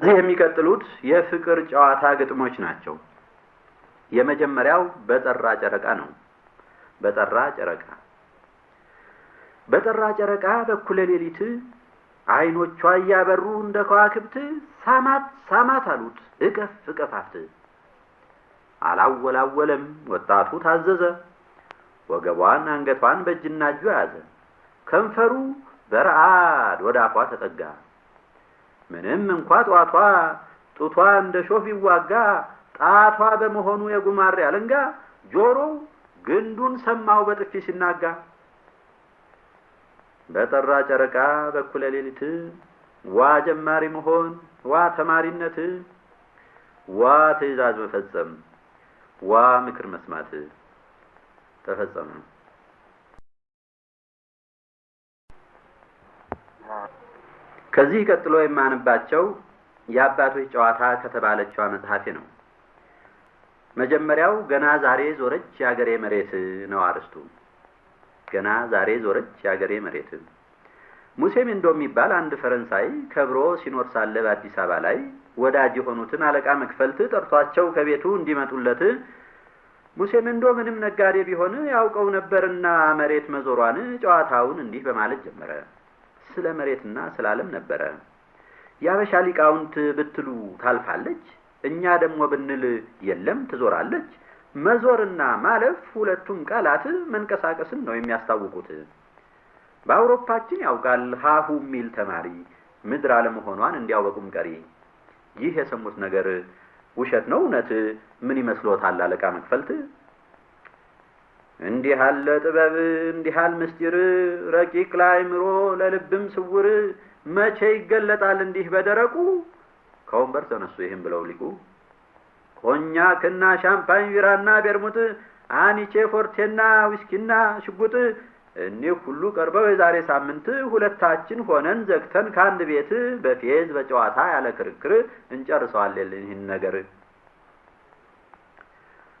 ከዚህ የሚቀጥሉት የፍቅር ጨዋታ ግጥሞች ናቸው። የመጀመሪያው በጠራ ጨረቃ ነው። በጠራ ጨረቃ በጠራ ጨረቃ በኩለ ሌሊት አይኖቿ እያበሩ እንደ ከዋክብት ሳማት ሳማት አሉት እቀፍ እቀፋት። አላወላወለም ወጣቱ ታዘዘ። ወገቧን አንገቷን በእጅና እጁ ያዘ። ከንፈሩ በረአድ ወደ አፏ ተጠጋ። ምንም እንኳ ጧቷ ጡቷ እንደ ሾህ ቢዋጋ ጣቷ በመሆኑ የጉማሬ አለንጋ ጆሮው ግንዱን ሰማው በጥፊ ሲናጋ። በጠራ ጨረቃ በኩለ ሌሊት ዋ ጀማሪ መሆን ዋ ተማሪነት ዋ ትዕዛዝ መፈጸም ዋ ምክር መስማት ተፈጸመ። ከዚህ ቀጥሎ የማንባቸው የአባቶች ጨዋታ ከተባለችዋ መጽሐፌ ነው። መጀመሪያው ገና ዛሬ ዞረች የአገሬ መሬት ነው አርስቱ። ገና ዛሬ ዞረች የአገሬ መሬት። ሙሴ ሜንዶ የሚባል አንድ ፈረንሳይ ከብሮ ሲኖር ሳለ በአዲስ አበባ ላይ ወዳጅ የሆኑትን አለቃ መክፈልት ጠርቷቸው ከቤቱ እንዲመጡለት ሙሴ ሜንዶ ምንም ነጋዴ ቢሆን ያውቀው ነበርና መሬት መዞሯን ጨዋታውን እንዲህ በማለት ጀመረ። ስለ መሬትና ስለ ዓለም ነበረ። የአበሻ ሊቃውንት ብትሉ ታልፋለች፣ እኛ ደግሞ ብንል የለም ትዞራለች። መዞርና ማለፍ ሁለቱም ቃላት መንቀሳቀስን ነው የሚያስታውቁት። በአውሮፓችን ያውቃል ሀሁ የሚል ተማሪ ምድር አለመሆኗን እንዲያወቁም ቀሪ። ይህ የሰሙት ነገር ውሸት ነው እውነት? ምን ይመስሎታል አለቃ መክፈልት? እንዲህ ያለ ጥበብ እንዲህ ያለ ምስጢር ረቂቅ ለአእምሮ ለልብም ስውር መቼ ይገለጣል እንዲህ በደረቁ? ከወንበር ተነሱ ይህም ብለው ሊቁ ኮኛክና ሻምፓኝ ቢራና ቤርሙት አኒቼ ፎርቴና ዊስኪና ሽጉጥ እኒህ ሁሉ ቀርበው የዛሬ ሳምንት ሁለታችን ሆነን ዘግተን ከአንድ ቤት በፌዝ በጨዋታ ያለ ክርክር እንጨርሰዋለን ይህን ነገር።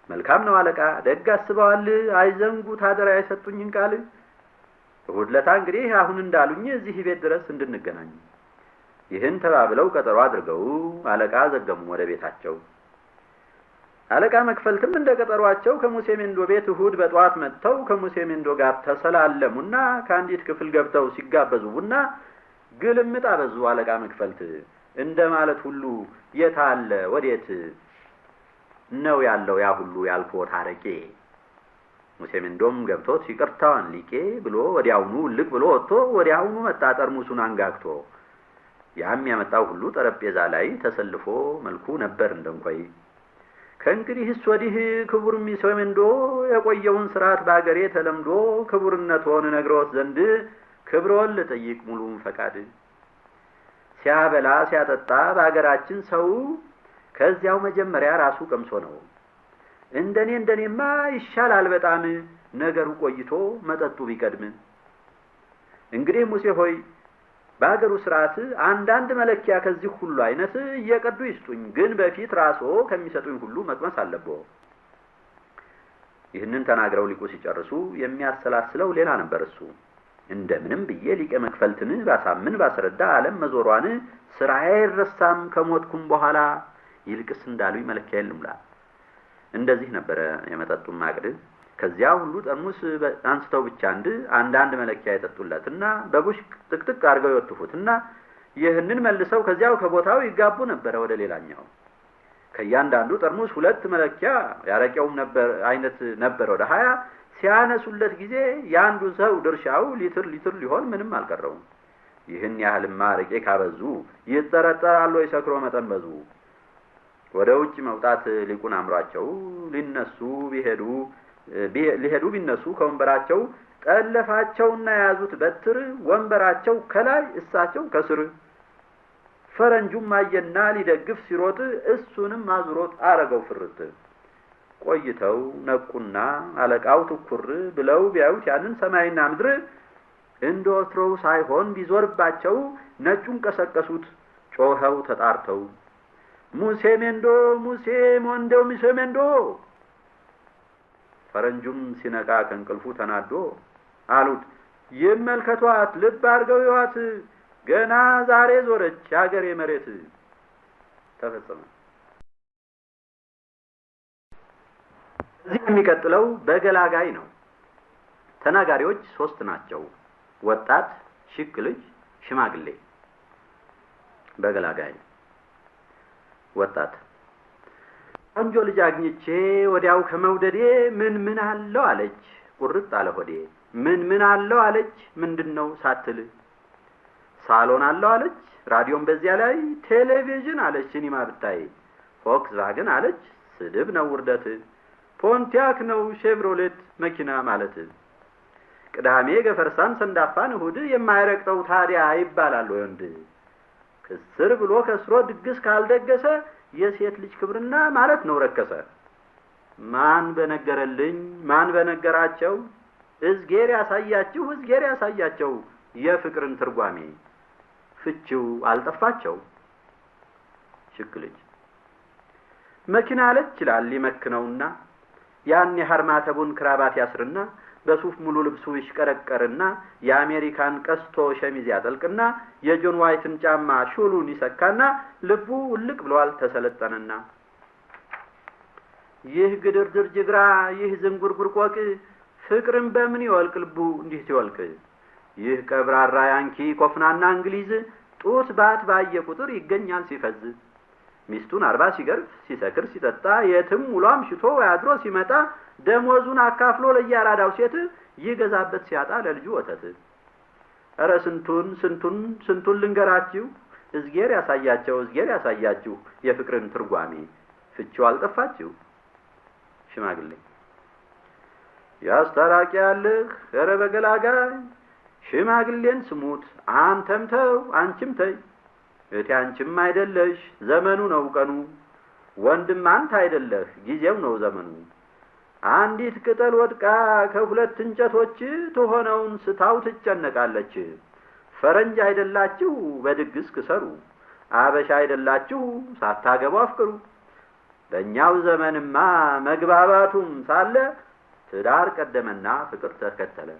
መልካም ነው አለቃ፣ ደግ አስበዋል። አይዘንጉት አደራ የሰጡኝን ቃል። እሑድ ለታ እንግዲህ አሁን እንዳሉኝ እዚህ ቤት ድረስ እንድንገናኝ። ይህን ተባብለው ቀጠሮ አድርገው አለቃ ዘገሙ ወደ ቤታቸው። አለቃ መክፈልትም እንደ ቀጠሯቸው ከሙሴ ሜንዶ ቤት እሑድ በጠዋት መጥተው ከሙሴ ሜንዶ ጋር ተሰላለሙና ከአንዲት ክፍል ገብተው ሲጋበዙ ቡና ግልምጥ አበዙ። አለቃ መክፈልት እንደ ማለት ሁሉ የት አለ ወዴት ነው ያለው ያ ሁሉ ያልኮት አረቄ? ሙሴ ሜንዶም ገብቶት ይቅርታዋን ሊቄ ብሎ ወዲያውኑ ልቅ ብሎ ወጥቶ ወዲያውኑ መጣ ጠርሙሱን አንጋግቶ። ያም ያመጣው ሁሉ ጠረጴዛ ላይ ተሰልፎ መልኩ ነበር እንደንቆይ ከእንግዲህስ ወዲህ ክቡር ሙሴ ሜንዶ የቆየውን ስርዓት በአገሬ ተለምዶ ክቡርነትዎን ነግረዎት ዘንድ ክብሮን ልጠይቅ ሙሉም ፈቃድ። ሲያበላ ሲያጠጣ በአገራችን ሰው ከዚያው መጀመሪያ ራሱ ቀምሶ ነው። እንደኔ እንደኔማ ይሻላል በጣም ነገሩ ቆይቶ መጠጡ ቢቀድም። እንግዲህ ሙሴ ሆይ በአገሩ ስርዓት አንዳንድ መለኪያ ከዚህ ሁሉ አይነት እየቀዱ ይስጡኝ፣ ግን በፊት ራስዎ ከሚሰጡኝ ሁሉ መቅመስ አለብዎ። ይህንን ተናግረው ሊቁ ሲጨርሱ የሚያሰላስለው ሌላ ነበር እሱ። እንደምንም ብዬ ሊቀ መክፈልትን ባሳምን ባስረዳ ዓለም መዞሯን ስራዬ አይረሳም ከሞትኩም በኋላ ይልቅስ እንዳሉኝ መለኪያ የልምላ። እንደዚህ ነበረ የመጠጡን ማቅድ። ከዚያ ሁሉ ጠርሙስ አንስተው ብቻ አንድ አንዳንድ መለኪያ የጠጡለትና በቡሽ ጥቅጥቅ አድርገው ይወትፉትና ይህንን መልሰው ከዚያው ከቦታው ይጋቡ ነበረ ወደ ሌላኛው። ከእያንዳንዱ ጠርሙስ ሁለት መለኪያ ያረቄውም ነበር አይነት ነበር ወደ ሀያ ሲያነሱለት ጊዜ የአንዱ ሰው ድርሻው ሊትር ሊትር ሊሆን ምንም አልቀረውም። ይህን ያህልማ አረቄ ካበዙ ይጠረጠራሉ የሰክሮ መጠን በዙ። ወደ ውጭ መውጣት ሊቁን አምሯቸው ሊነሱ ቢሄዱ ሊሄዱ ቢነሱ ከወንበራቸው ጠለፋቸውና የያዙት በትር ወንበራቸው ከላይ እሳቸው ከስር። ፈረንጁም አየና ሊደግፍ ሲሮጥ እሱንም አዙሮት አረገው ፍርት። ቆይተው ነቁና አለቃው ትኩር ብለው ቢያዩት ያንን ሰማይና ምድር እንደ ወትሮው ሳይሆን ቢዞርባቸው ነጩን ቀሰቀሱት ጮኸው ተጣርተው ሙሴ ሜንዶ ሙሴ ሞንዴው ሙሴ ሜንዶ ፈረንጁም ሲነቃ ከእንቅልፉ ተናዶ አሉት ይመልከቷት፣ ልብ አድርገው ይዋት፣ ገና ዛሬ ዞረች የአገሬ መሬት። ተፈጸመ። እዚህ የሚቀጥለው በገላጋይ ነው። ተናጋሪዎች ሶስት ናቸው። ወጣት፣ ሽክ ልጅ፣ ሽማግሌ። በገላጋይ ወጣት ቆንጆ ልጅ አግኝቼ ወዲያው ከመውደዴ ምን ምን አለው አለች፣ ቁርጥ አለ ሆዴ። ምን ምን አለው አለች፣ ምንድን ነው ሳትል። ሳሎን አለው አለች፣ ራዲዮን በዚያ ላይ፣ ቴሌቪዥን አለች፣ ሲኒማ ብታይ፣ ፎክስቫገን አለች፣ ስድብ ነው ውርደት፣ ፖንቲያክ ነው ሼቭሮሌት መኪና ማለት። ቅዳሜ ገፈርሳን ሰንዳፋን፣ እሁድ የማይረግጠው ታዲያ ይባላል ወንድ። ክስር ብሎ ከስሮ ድግስ ካልደገሰ የሴት ልጅ ክብርና ማለት ነው ረከሰ። ማን በነገረልኝ ማን በነገራቸው እዝጌር ያሳያችሁ እዝጌር ያሳያቸው የፍቅርን ትርጓሜ ፍቺው አልጠፋቸው። ሽክ ልጅ መኪና አለች ይላል ይመክነውና ያን የሀርማተቡን ክራባት ያስርና በሱፍ ሙሉ ልብሱ ይሽቀረቀርና የአሜሪካን ቀስቶ ሸሚዝ ያጠልቅና የጆን ዋይትን ጫማ ሹሉን ይሰካና ልቡ ውልቅ ብሏል ተሰለጠነና። ይህ ግድርድር ጅግራ ይህ ዝንጉርጉር ቆቅ ፍቅርን በምን ይወልቅ ልቡ እንዲህ ሲወልቅ? ይህ ቀብራራ Yankee ኮፍጣናና እንግሊዝ ጡት ባት ባየ ቁጥር ይገኛል ሲፈዝ ሚስቱን አርባ ሲገርፍ ሲሰክር ሲጠጣ የትም ውሎ አምሽቶ አድሮ ሲመጣ ደሞዙን አካፍሎ ለየአራዳው ሴት ይገዛበት ሲያጣ ለልጁ ወተት። እረ ስንቱን ስንቱን ስንቱን ልንገራችሁ እዝጌር ያሳያቸው እዝጌር ያሳያችሁ የፍቅርን ትርጓሜ ፍቺው አልጠፋችሁ። ሽማግሌ ያስታራቂ ያለህ እረ በገላጋይ ሽማግሌን ስሙት አንተም ተው እቴ አንቺም አይደለሽ ዘመኑ ነው ቀኑ ወንድም አንተ አይደለህ ጊዜው ነው ዘመኑ አንዲት ቅጠል ወድቃ ከሁለት እንጨቶች ትሆነውን ስታው ትጨነቃለች። ፈረንጅ አይደላችሁ በድግስ ክሰሩ፣ አበሻ አይደላችሁ ሳታገቡ አፍቅሩ። በእኛው ዘመንማ መግባባቱም ሳለ ትዳር ቀደመና ፍቅር ተከተለ።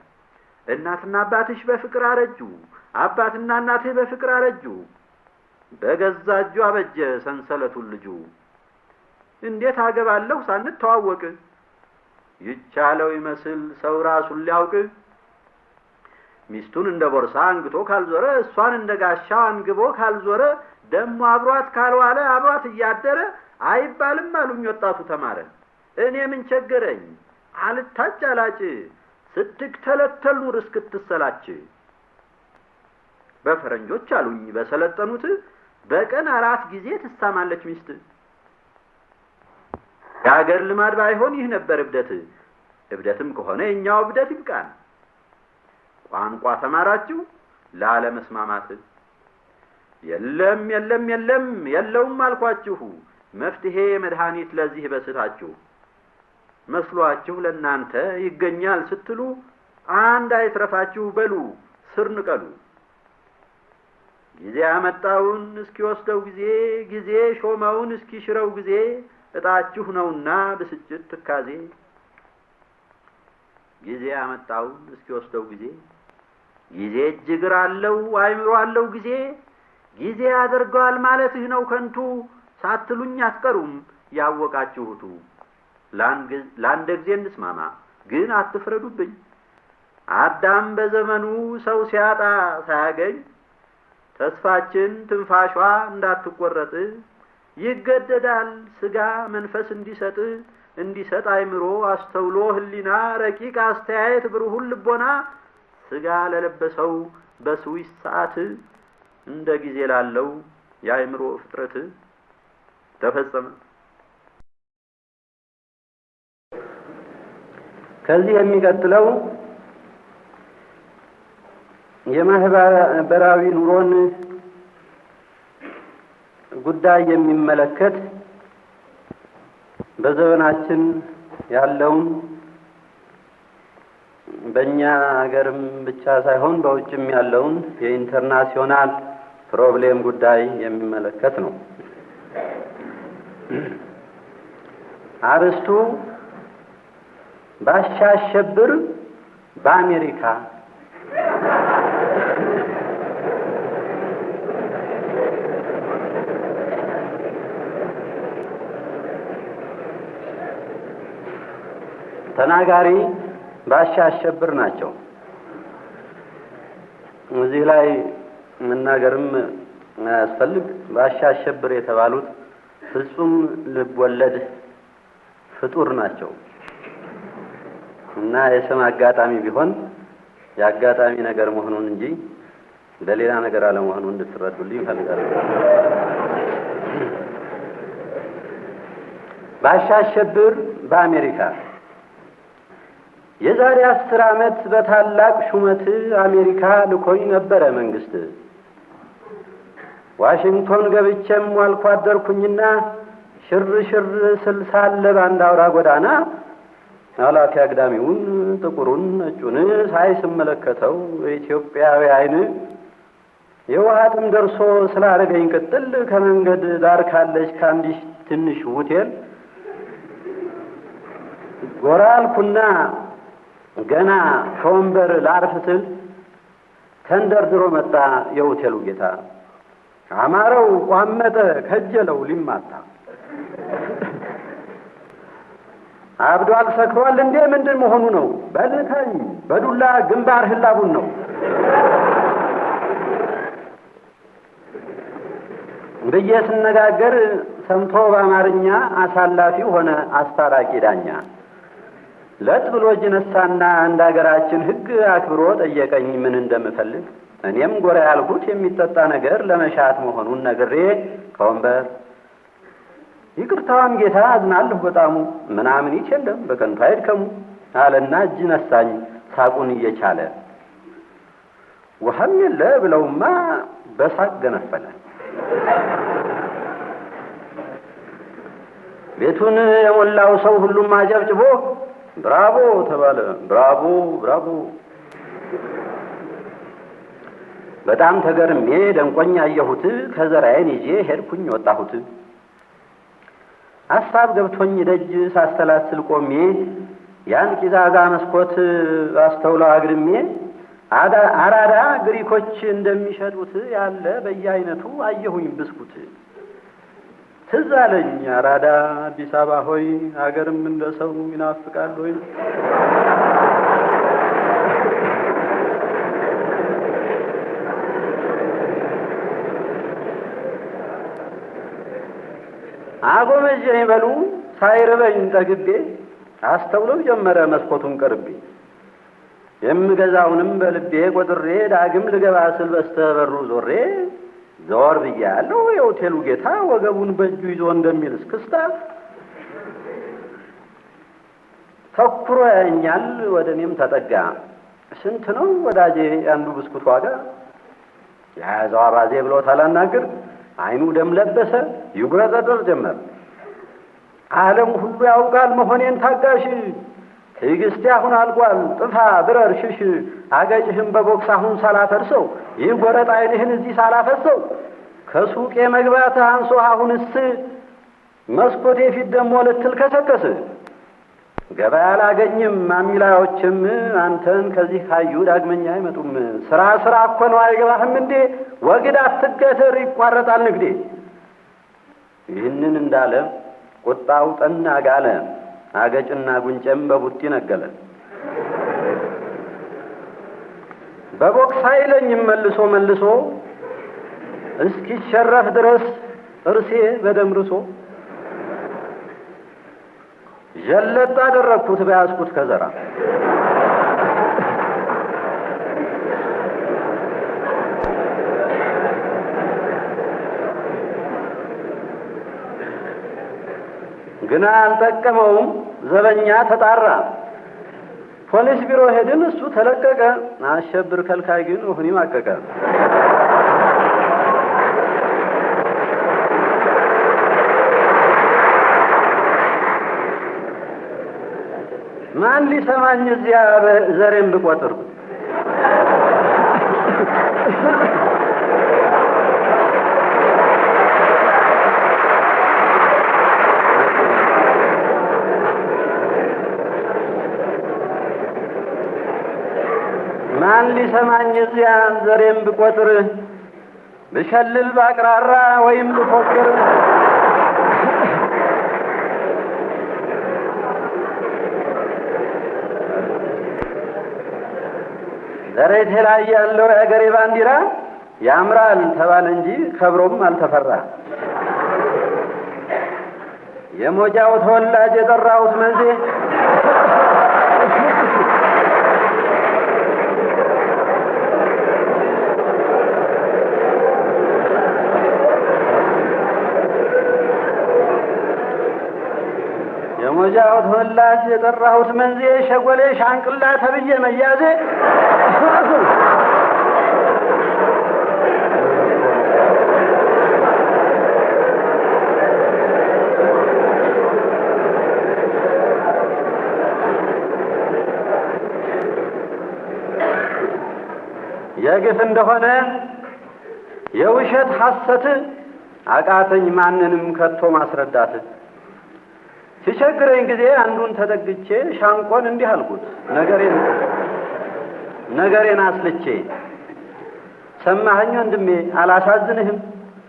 እናትና አባትሽ በፍቅር አረጁ፣ አባትና እናትህ በፍቅር አረጁ። በገዛ እጁ አበጀ ሰንሰለቱን ልጁ። እንዴት አገባለሁ ሳንተዋወቅ ይቻለው ይመስል ሰው ራሱን ሊያውቅ ሚስቱን እንደ ቦርሳ አንግቶ ካልዞረ እሷን እንደ ጋሻ አንግቦ ካልዞረ ደሞ አብሯት ካልዋለ አብሯት እያደረ አይባልም አሉኝ ወጣቱ ተማረ። እኔ ምን ቸገረኝ አልታጭ አላጭ ስትክተለተል ኑር እስክትሰላች። በፈረንጆች አሉኝ በሰለጠኑት በቀን አራት ጊዜ ትሳማለች ሚስት። የሀገር ልማድ ባይሆን ይህ ነበር እብደት። እብደትም ከሆነ የኛው እብደት ይብቃን። ቋንቋ ተማራችሁ ላለመስማማት። የለም የለም የለም የለውም አልኳችሁ መፍትሄ መድኃኒት ለዚህ በስታችሁ መስሏችሁ ለእናንተ ይገኛል ስትሉ አንድ አይትረፋችሁ በሉ ስር ንቀሉ። ጊዜ ያመጣውን እስኪወስደው ጊዜ ጊዜ ሾመውን እስኪሽረው ጊዜ እጣችሁ ነውና ብስጭት ትካዜ ጊዜ ያመጣውን እስኪወስደው ጊዜ ጊዜ እጅግር አለው አይምሮ አለው ጊዜ ጊዜ ያደርገዋል ማለትህ ነው ከንቱ ሳትሉኝ አትቀሩም ያወቃችሁቱ። ለአንድ ጊዜ እንስማማ ግን አትፍረዱብኝ። አዳም በዘመኑ ሰው ሲያጣ ሳያገኝ ተስፋችን ትንፋሿ እንዳትቆረጥ ይገደዳል ስጋ መንፈስ እንዲሰጥ እንዲሰጥ አይምሮ አስተውሎ ህሊና ረቂቅ አስተያየት ብሩሁን ልቦና ስጋ ለለበሰው በስዊስ ሰዓት እንደ ጊዜ ላለው የአእምሮ ፍጥረት ተፈጸመ። ከዚህ የሚቀጥለው የማህበራዊ ኑሮን ጉዳይ የሚመለከት በዘመናችን ያለውን በእኛ ሀገርም ብቻ ሳይሆን በውጭም ያለውን የኢንተርናሲዮናል problem ጉዳይ የሚመለከት ነው። አርስቱ ባሻ አሸብር በአሜሪካ ተናጋሪ ባሻ አሸብር ናቸው። እዚህ ላይ መናገርም አያስፈልግ። ባሻ አሸብር የተባሉት ፍጹም ልብ ወለድ ፍጡር ናቸው እና የስም አጋጣሚ ቢሆን የአጋጣሚ ነገር መሆኑን እንጂ ለሌላ ነገር አለመሆኑን እንድትረዱልኝ ይፈልጋሉ። ባሻ አሸብር በአሜሪካ የዛሬ አስር ዓመት በታላቅ ሹመት አሜሪካ ልኮኝ ነበረ መንግስት። ዋሽንግቶን ገብቼም ዋልኩ አደርኩኝና ሽር ሽር ስል ሳለ በአንድ አውራ ጎዳና አላፊ አግዳሚውን ጥቁሩን ነጩን ሳይ ስመለከተው የኢትዮጵያዊ ዓይን የውሃ ጥም ደርሶ ስላደረገኝ ቅጥል ከመንገድ ዳር ካለች ከአንዲት ትንሽ ሆቴል ጎራ አልኩና ገና ከወንበር ላርፍ ስል ተንደርድሮ መጣ የሆቴሉ ጌታ። አማረው፣ ቋመጠ፣ ከጀለው ሊማታ አብዷል፣ ሰክሯል እንዴ ምንድን መሆኑ ነው? በልተኝ በዱላ ግንባር ህላቡን ነው ብዬ ስነጋገር ሰምቶ በአማርኛ አሳላፊ ሆነ አስታራቂ ዳኛ። ለጥ ብሎ እጅ ነሳና እንደ አገራችን ሕግ አክብሮ ጠየቀኝ ምን እንደምፈልግ። እኔም ጎራ ያልኩት የሚጠጣ ነገር ለመሻት መሆኑን ነግሬ ከወንበር ይቅርታዋን ጌታ አዝናለሁ በጣሙ ምናምን ይቸለም በከንቱ አይድከሙ አለና እጅ ነሳኝ ሳቁን እየቻለ ውሃም የለ ብለውማ በሳቅ ገነፈለ። ቤቱን የሞላው ሰው ሁሉም አጨብጭቦ ብራቮ ተባለ። ብራቮ ብራቮ። በጣም ተገርሜ ደንቆኝ አየሁት። ከዘራዬን ይዤ ሄድኩኝ ወጣሁት። ሀሳብ ገብቶኝ ደጅ ሳስተላስል ቆሜ ያን ቂዛጋ መስኮት አስተውለው አግድሜ አራዳ ግሪኮች እንደሚሸጡት ያለ በየአይነቱ አየሁኝ ብስኩት። ትዝ አለኝ አራዳ አዲስ አበባ ሆይ ሀገርም እንደ ሰው ይናፍቃል ሆይ አጎመጀኝ በሉ ሳይርበኝ ጠግቤ አስተውለው ጀመረ መስኮቱን ቀርቤ። የምገዛውንም በልቤ ቆጥሬ ዳግም ልገባ ስል በስተበሩ ዞሬ ዘወር ብዬ ያለው የሆቴሉ ጌታ ወገቡን በእጁ ይዞ እንደሚል እስክስታ ተኩሮ ያኛል። ወደ እኔም ተጠጋ። ስንት ነው ወዳጄ አንዱ ብስኩት ዋጋ? የያዘው አባዜ ብሎ ታላናግር አይኑ ደም ለበሰ፣ ይጉረጠጠር ጀመር። ዓለም ሁሉ ያውቃል መሆኔን ታጋሽ ትዕግስቴ አሁን አልቋል፣ ጥፋ ብረር ሽሽ፣ አገጭህም በቦክስ አሁን ሳላፈርሰው፣ ይህ ጎረጥ ዓይንህን እዚህ ሳላፈሰው፣ ከሱቄ መግባት አንሶ አሁንስ መስኮቴ ፊት ደግሞ ልትል ከሰከስ፣ ገበያ አላገኝም ማሚላዎችም አንተን ከዚህ ካዩ ዳግመኛ አይመጡም። ስራ ስራ እኮ ነው አይገባህም እንዴ? ወግድ አትገትር ይቋረጣል ንግዴ። ይህንን እንዳለ ቁጣው ጠና ጋለ። አገጭና ጉንጨም በቡጢ ነገለ። በቦክስ አይለኝም መልሶ መልሶ እስኪሸረፍ ድረስ ጥርሴ በደም ርሶ ዠለጥ አደረግኩት በያዝኩት ከዘራ ግና አልጠቀመውም። ዘበኛ ተጣራ። ፖሊስ ቢሮ ሄድን፣ እሱ ተለቀቀ። አሸብር ከልካይ ግን ወህኒ ማቀቀ። ማን ሊሰማኝ እዚያ ዘሬን ብቆጥር ቢሰማኝ እዚያ ዘሬም ብቆጥር ብሸልል ባቅራራ ወይም ብፎክር ዘሬቴ ላይ ያለው የአገሬ ባንዲራ ያምራል ተባለ እንጂ ከብሮም አልተፈራ። የሞጃው ተወላጅ የጠራሁት መንዜ የሞጃው ተወላጅ የጠራሁት መንዜ ሸጎሌ ሻንቅላ ተብዬ መያዜ የግፍ እንደሆነ የውሸት ሐሰት አቃተኝ ማንንም ከቶ ማስረዳት። ሲቸግረኝ ጊዜ አንዱን ተጠግቼ ሻንቆን እንዲህ አልኩት። ነገሬን ነገሬን አስልቼ ሰማኸኝ ወንድሜ አላሳዝንህም?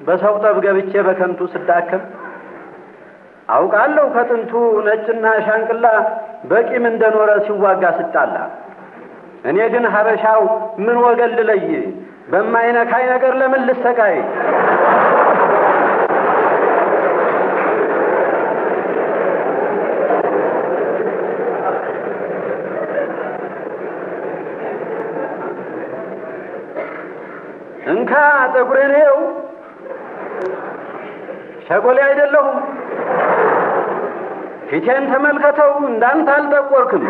በሰው ጠብ ገብቼ በከንቱ ስዳከም አውቃለሁ ከጥንቱ ነጭና ሻንቅላ በቂም እንደኖረ ሲዋጋ ስጣላ። እኔ ግን ሀበሻው ምን ወገን ልለይ? በማይነካይ ነገር ለምን ልሰቃይ ጠጉሬን እየው ሸጎሌ አይደለሁም። ፊቴን ተመልከተው እንዳንተ አልጠቆርክም።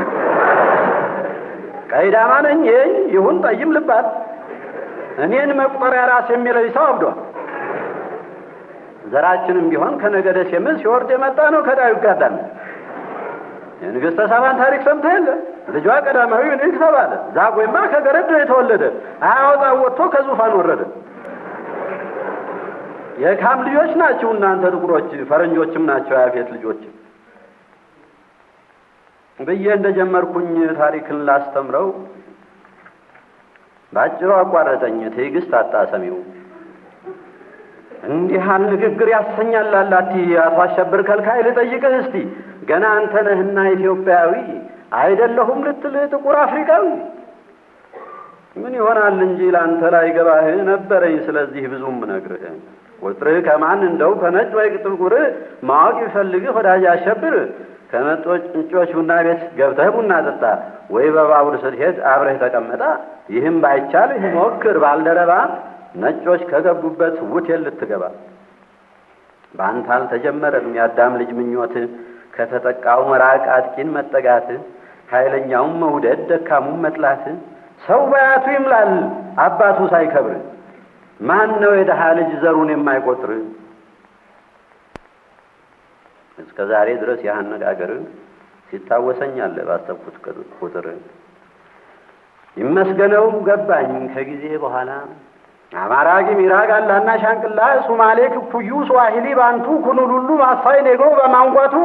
ቀይዳማ ነኝ ይኝ ይሁን ጠይም ልባል። እኔን መቁጠሪያ ራስ የሚለይ ሰው አብዷል። ዘራችንም ቢሆን ከነገደ ሴምስ ሲወርድ የመጣ ነው ከዳዩ ጋዳን የንግሥተ ሳባን ታሪክ ሰምተህ የለ? ልጇ ቀዳማዊ ምኒልክ ተባለ ዛጎይማ ከገረድ ነው የተወለደ። አያወጣ ወጥቶ ከዙፋን ወረደ የካም ልጆች ናችሁ እናንተ ጥቁሮች ፈረንጆችም ናቸው የአፌት ልጆች ብዬ እንደጀመርኩኝ ታሪክን ላስተምረው በአጭሩ አቋረጠኝ። ትዕግስት አጣ ሰሚው። እንዲህ ያህል ንግግር ያሰኛል አላቲ አቶ አሸብር ከልካይ ልጠይቅህ እስቲ ገና አንተ ነህና ኢትዮጵያዊ አይደለሁም ልትል ጥቁር አፍሪካዊ ምን ይሆናል እንጂ ለአንተ ላይ ገባህ ነበረኝ። ስለዚህ ብዙም ነግርህ ቁጥርህ ከማን እንደው ከነጭ ወይ ጥቁር ማወቅ ይፈልግህ ወዳጅ አሸብር ከመጦች እንጮች ቡና ቤት ገብተህ ቡና ጠጣ፣ ወይ በባቡር ስትሄድ አብረህ ተቀመጣ። ይህም ባይቻልህ ሞክር ባልደረባ ነጮች ከገቡበት ውቴል ልትገባ። በአንተ አልተጀመረም የአዳም ልጅ ምኞት ከተጠቃው መራቅ አጥቂን መጠጋት ኃይለኛውን መውደድ ደካሙን መጥላት ሰው በያቱ ይምላል አባቱ ሳይከብር ማን ነው የድሃ ልጅ ዘሩን የማይቆጥር? እስከ ዛሬ ድረስ ይህ አነጋገር ሲታወሰኛል ባሰብኩት ቁጥር ይመስገነው ገባኝ ከጊዜ በኋላ አማራ፣ ጊሚራ፣ ጋላና ሻንቅላ፣ ሱማሌ፣ ክኩዩ፣ ስዋሂሊ፣ ባንቱ፣ ኩኑሉሉ፣ ማሳይ፣ ኔግሮ በማንጓቱ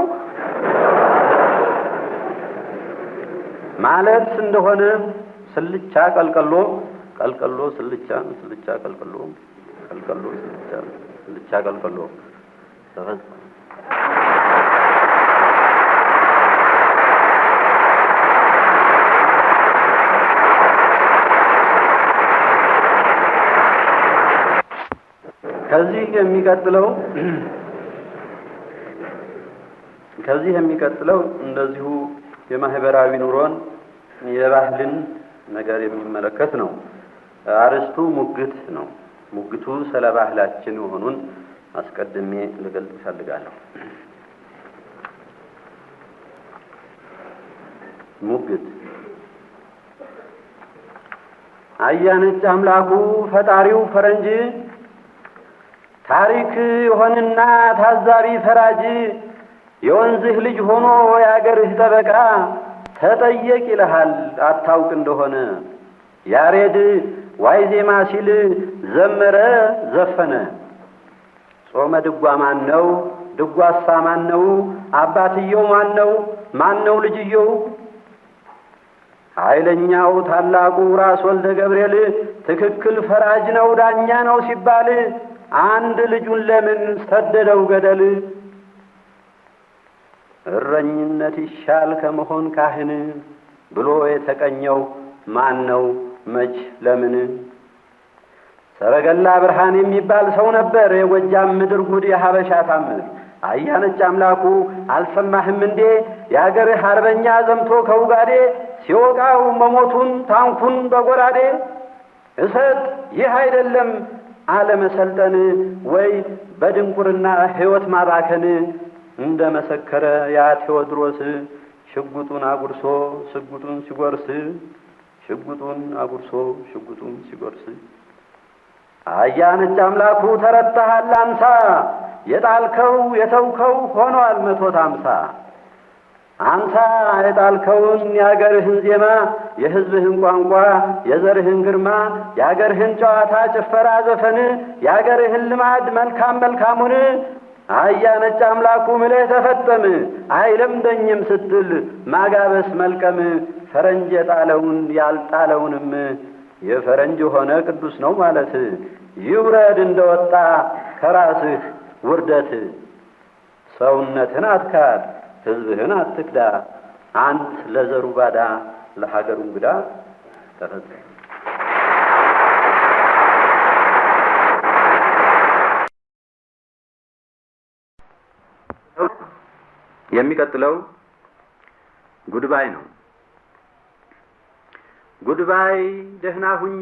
ማለት እንደሆነ ስልቻ ቀልቀሎ ቀልቀሎ ስልቻ ስልቻ ቀልቀሎ ቀልቀሎ ስልቻ ስልቻ ቀልቀሎ ከዚህ የሚቀጥለው ከዚህ የሚቀጥለው እንደዚሁ የማህበራዊ ኑሮን የባህልን ነገር የሚመለከት ነው። አርዕስቱ ሙግት ነው። ሙግቱ ስለ ባህላችን መሆኑን አስቀድሜ ልገልጽ እፈልጋለሁ። ሙግት አያነጭ አምላኩ ፈጣሪው ፈረንጅ ታሪክ የሆንና ታዛቢ ፈራጅ የወንዝህ ልጅ ሆኖ የአገርህ ጠበቃ ተጠየቅ ይልሃል አታውቅ እንደሆነ ያሬዳዊ ዜማ ሲል ዘመረ ዘፈነ። ጾመ ድጓ ማን ነው? ድጓሳ ማን ነው? አባትየው ማን ነው? ማን ነው ልጅየው? ኃይለኛው ታላቁ ራስ ወልደ ገብርኤል ትክክል ፈራጅ ነው ዳኛ ነው ሲባል አንድ ልጁን ለምን ሰደደው ገደል? እረኝነት ይሻል ከመሆን ካህን ብሎ የተቀኘው ማን ነው? መች? ለምን? ሰረገላ ብርሃን የሚባል ሰው ነበር፣ የጎጃም ምድር ጉድ የሀበሻ ታምር። አያነጭ አምላኩ አልሰማህም እንዴ? የአገርህ አርበኛ ዘምቶ ከውጋዴ ሲወቃው መሞቱን ታንኩን በጎራዴ። እሰጥ! ይህ አይደለም አለመሰልጠን ወይ በድንቁርና ሕይወት ማባከን። እንደ መሰከረ ያ ቴዎድሮስ ሽጉጡን አጉርሶ ሽጉጡን ሲጎርስ ሽጉጡን አጉርሶ ሽጉጡን ሲጎርስ አያ ነጭ አምላኩ ተረታሃል አንሳ የጣልከው የተውከው ሆኗል መቶት አምሳ አንሳ የጣልከውን የአገርህን ዜማ የሕዝብህን ቋንቋ የዘርህን ግርማ የአገርህን ጨዋታ ጭፈራ ዘፈን የአገርህን ልማድ መልካም መልካሙን አያ ነጭ አምላኩ ምለህ ተፈጠም አይለምደኝም ስትል ማጋበስ መልቀም ፈረንጅ የጣለውን ያልጣለውንም የፈረንጅ ሆነ ቅዱስ ነው ማለት ይውረድ እንደወጣ ከራስህ ውርደት ሰውነትን አትካድ ሕዝብህን አትክዳ አንት ለዘሩ ባዳ ለሀገሩ እንግዳ ተፈጸመ። የሚቀጥለው ጉድባይ ነው። ጉድባይ ደህና ሁኚ፣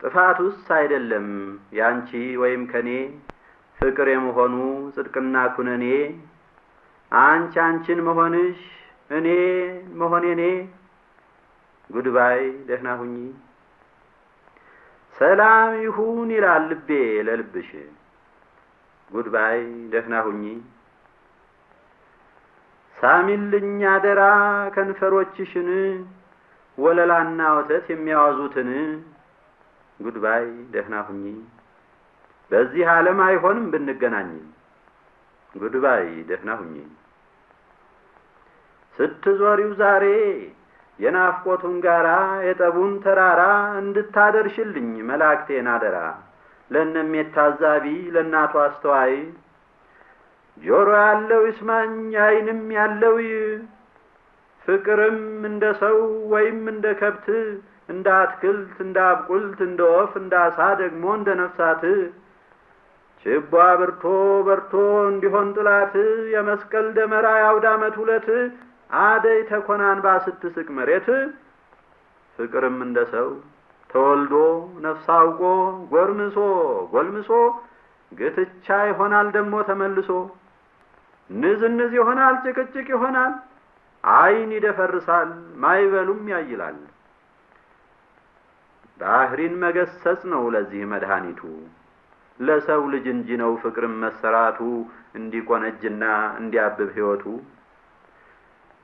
ጥፋቱስ አይደለም ያንቺ ወይም ከኔ ፍቅር የመሆኑ ጽድቅና ኩነኔ። አንቺ አንቺን መሆንሽ እኔ መሆኔ እኔ ጉድባይ ደህና ሁኚ። ሰላም ይሁን ይላል ልቤ ለልብሽ። ጉድባይ ደህና ሁኚ። ሳሚልኝ አደራ ከንፈሮችሽን ወለላና ወተት የሚያወዙትን ጉድባይ ደህና ሁኚ። በዚህ ዓለም አይሆንም ብንገናኝ ጉድባይ ደህና ሁኚ። ስትዞሪው ዛሬ የናፍቆቱን ጋራ የጠቡን ተራራ እንድታደርሽልኝ መላእክቴን አደራ ለእነሜት ታዛቢ ለእናቱ አስተዋይ ጆሮ ያለው ይስማኝ ዓይንም ያለው ፍቅርም እንደ ሰው ወይም እንደ ከብት እንደ አትክልት እንደ አብቁልት እንደ ወፍ እንደ አሳ ደግሞ እንደ ነፍሳት። ችቦ አብርቶ በርቶ እንዲሆን ጥላት የመስቀል ደመራ የአውደ ዓመት ሁለት አደይ ተኮናንባ ስትስቅ መሬት። ፍቅርም እንደ ሰው ተወልዶ ነፍስ አውቆ ጎርምሶ ጎልምሶ ግትቻ ይሆናል ደግሞ ተመልሶ። ንዝንዝ ይሆናል ጭቅጭቅ ይሆናል ዓይን ይደፈርሳል ማይበሉም ያይላል። ባህሪን መገሰጽ ነው ለዚህ መድኃኒቱ ለሰው ልጅ እንጂ ነው ፍቅርም መሰራቱ እንዲቆነጅና እንዲያብብ ሕይወቱ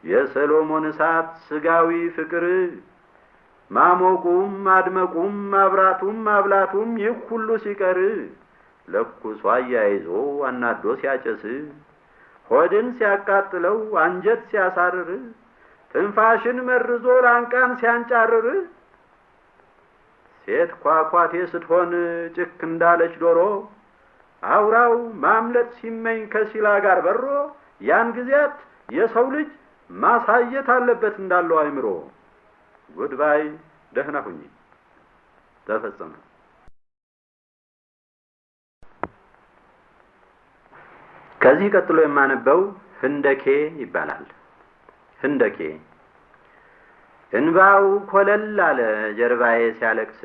የሰሎሞን እሳት ስጋዊ ፍቅር ማሞቁም ማድመቁም ማብራቱም ማብላቱም ይህ ሁሉ ሲቀር ለኩሶ አያይዞ አናዶ ሲያጨስ ሆድን ሲያቃጥለው አንጀት ሲያሳርር ትንፋሽን መርዞ ላንቃን ሲያንጫርር ሴት ኳኳቴ ስትሆን ጭክ እንዳለች ዶሮ አውራው ማምለጥ ሲመኝ ከሲላ ጋር በሮ ያን ጊዜያት የሰው ልጅ ማሳየት አለበት እንዳለው አይምሮ። ጉድባይ ደህና ሁኚ። ተፈጸመ። ከዚህ ቀጥሎ የማነበው ህንደኬ ይባላል። ህንደኬ እንባው ኮለል አለ ጀርባዬ ሲያለቅስ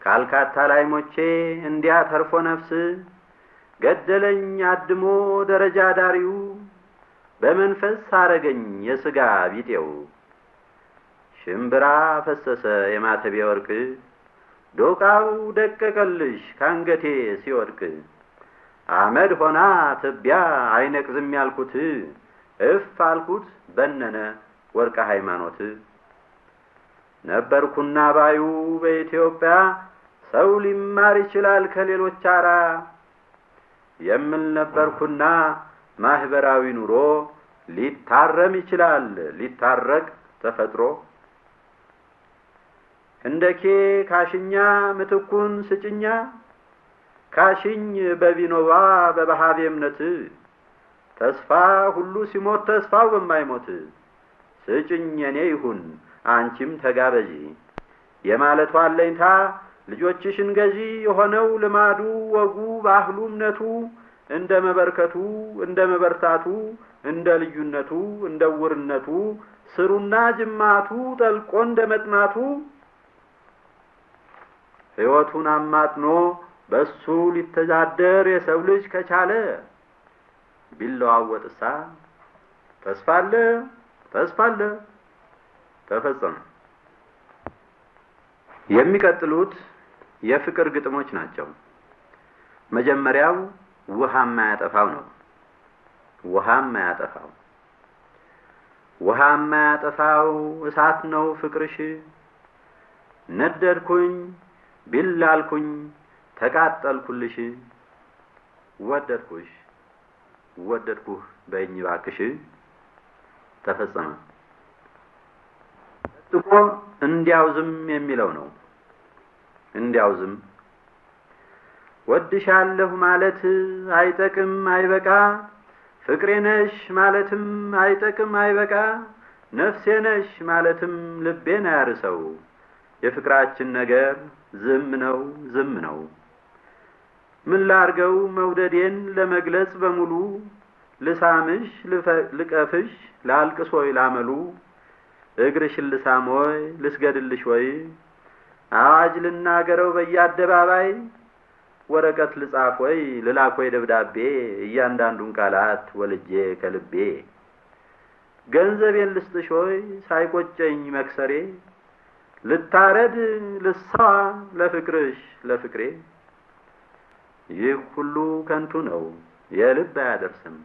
ካልካታ ላይ ሞቼ እንዲያ ተርፎ ነፍስ ገደለኝ አድሞ ደረጃ ዳሪው በመንፈስ አረገኝ የሥጋ ቢጤው ሽምብራ ፈሰሰ የማተቤ ወርቅ ዶቃው ደቀቀልሽ ካንገቴ ሲወድቅ አመድ ሆና ትቢያ አይነቅዝም ያልኩት እፍ አልኩት በነነ ወርቀ ሃይማኖት። ነበርኩና ባዩ በኢትዮጵያ ሰው ሊማር ይችላል ከሌሎች አራ። የምል ነበርኩና ማህበራዊ ኑሮ ሊታረም ይችላል ሊታረቅ ተፈጥሮ። ህንደኬ ካሽኛ ምትኩን ስጭኛ ካሽኝ በቢኖባ በባሃቤ እምነት ተስፋ ሁሉ ሲሞት ተስፋው በማይሞት። ስጭኝ የኔ ይሁን አንቺም ተጋበዢ። የማለቷ አለኝታ ልጆችሽን ገዢ የሆነው ልማዱ ወጉ ባህሉ እምነቱ እንደ መበርከቱ እንደ መበርታቱ እንደ ልዩነቱ እንደ ውርነቱ ስሩና ጅማቱ ጠልቆ እንደ መጥናቱ ሕይወቱን አማጥኖ በሱ ሊተዳደር የሰው ልጅ ከቻለ ቢለዋወጥሳ ተስፋ አለ ተስፋ አለ ተፈጸመ። የሚቀጥሉት የፍቅር ግጥሞች ናቸው። መጀመሪያው ውሃ የማያጠፋው ነው። ውሃ የማያጠፋው ውሃ የማያጠፋው እሳት ነው ፍቅርሽ ነደድኩኝ ቢላልኩኝ ተቃጠልኩልሽ ወደድኩሽ ወደድኩህ በይኝ ባክሽ ተፈጸመ። ጥቆ እንዲያው ዝም የሚለው ነው። እንዲያው ዝም ወድሻለሁ ማለት አይጠቅም አይበቃ፣ ፍቅሬ ነሽ ማለትም አይጠቅም አይበቃ፣ ነፍሴ ነሽ ማለትም ልቤን አያርሰው። የፍቅራችን ነገር ዝም ነው ዝም ነው። ምን ላርገው መውደዴን ለመግለጽ በሙሉ ልሳምሽ ልቀፍሽ ላልቅስ ወይ ላመሉ? እግርሽን ልሳም ወይ? ልስገድልሽ ወይ? አዋጅ ልናገረው በየአደባባይ? ወረቀት ልጻፍ ወይ? ልላክ ወይ ደብዳቤ? እያንዳንዱን ቃላት ወልጄ ከልቤ? ገንዘቤን ልስጥሽ ወይ? ሳይቆጨኝ መክሰሬ? ልታረድ ልሰዋ ለፍቅርሽ ለፍቅሬ ይህ ሁሉ ከንቱ ነው። የልብ አያደርስም።